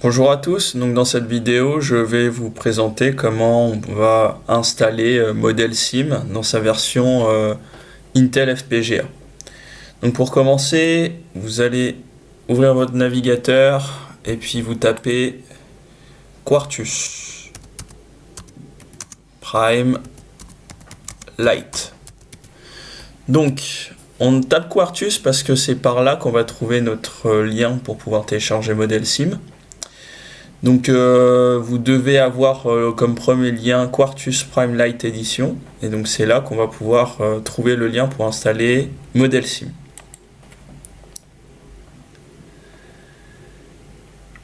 Bonjour à tous, dans cette vidéo je vais vous présenter comment on va installer euh, Model Sim dans sa version euh, Intel FPGA. Donc pour commencer, vous allez ouvrir votre navigateur et puis vous tapez Quartus Prime Lite. Donc on tape Quartus parce que c'est par là qu'on va trouver notre euh, lien pour pouvoir télécharger Model Sim. Donc euh, vous devez avoir euh, comme premier lien Quartus Prime Lite Edition et donc c'est là qu'on va pouvoir euh, trouver le lien pour installer Model Sim.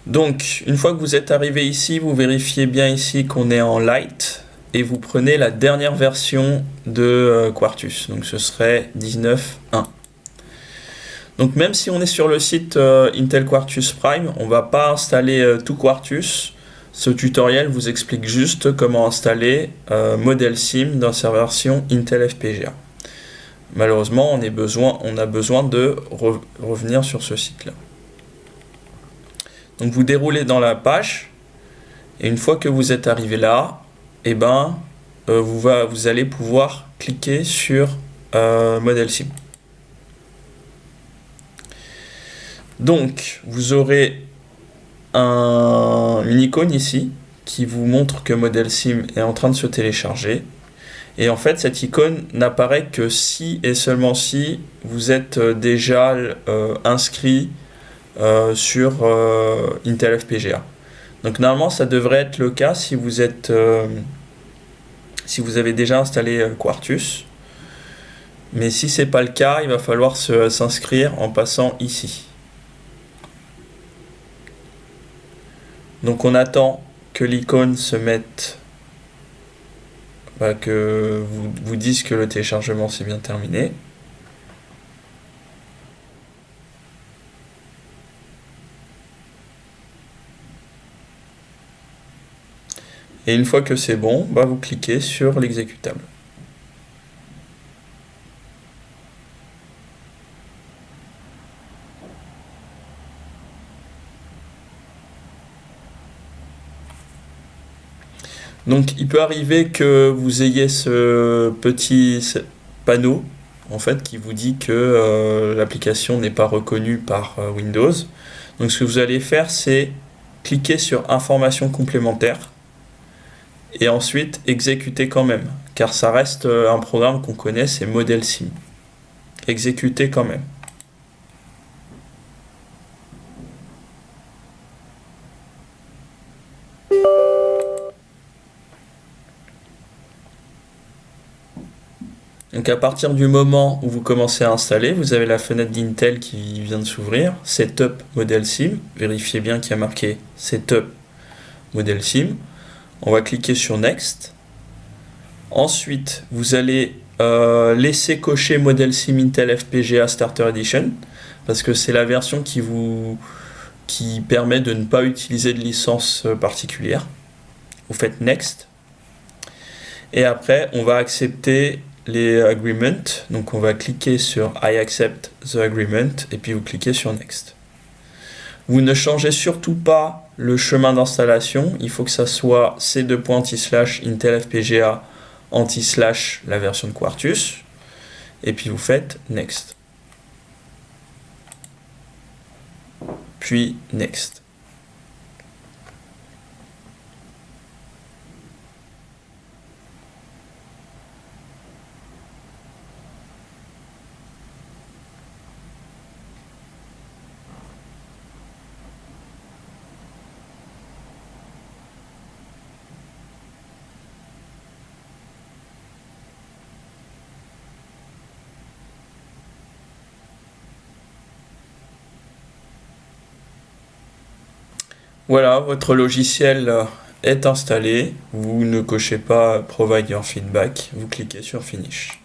Donc une fois que vous êtes arrivé ici, vous vérifiez bien ici qu'on est en Lite et vous prenez la dernière version de Quartus, donc ce serait 19.1. Donc même si on est sur le site euh, Intel Quartus Prime, on ne va pas installer euh, tout Quartus. Ce tutoriel vous explique juste comment installer euh, Model Sim dans sa version Intel FPGA. Malheureusement, on, a besoin de revenir sur ce site-là. Donc vous déroulez dans la page, et une fois que vous êtes arrivé là, eh ben, vous, vous allez pouvoir cliquer sur Model Sim. Donc, vous aurez une icône ici qui vous montre que Model Sim est en train de se télécharger. Et en fait, cette icône n'apparaît que si et seulement si vous êtes euh, déjà euh, inscrit euh, sur Intel FPGA. Donc normalement, ça devrait être le cas si vous êtes, si vous avez déjà installé Quartus. Mais si c'est pas le cas, il va falloir s'inscrire en passant ici. Donc on attend que l'icône se mette, bah, que vous, vous dise que le téléchargement s'est bien terminé. Et une fois que c'est bon, bah, vous cliquez sur l'exécutable. Donc il peut arriver que vous ayez ce petit panneau en fait qui vous dit que euh, l'application n'est pas reconnue par euh, Windows. Donc ce que vous allez faire c'est cliquer sur informations complémentaires et ensuite exécuter quand même car ça reste euh, un programme qu'on connaît c'est Model Sim. Exécuter quand même. Donc à partir du moment où vous commencez à installer, vous avez la fenêtre d'Intel qui vient de s'ouvrir, Setup Model Sim, vérifiez bien qu'il y a marqué Setup Model Sim. On va cliquer sur Next. Ensuite, vous allez euh, laisser cocher Model Sim Intel FPGA Starter Edition, parce que c'est la version qui vous qui permet de ne pas utiliser de licence euh, particulière. Vous faites Next. Et après, on va accepter les agreements. Donc on va cliquer sur I accept the agreement et puis vous cliquez sur Next. Vous ne changez surtout pas le chemin d'installation. Il faut que ça soit c2. anti-slash Intel FPGA anti-slash la version de Quartus. Et puis vous faites Next. Puis Next. Voilà, votre logiciel euh, est installé. Vous ne cochez pas Provide your feedback, vous cliquez sur Finish.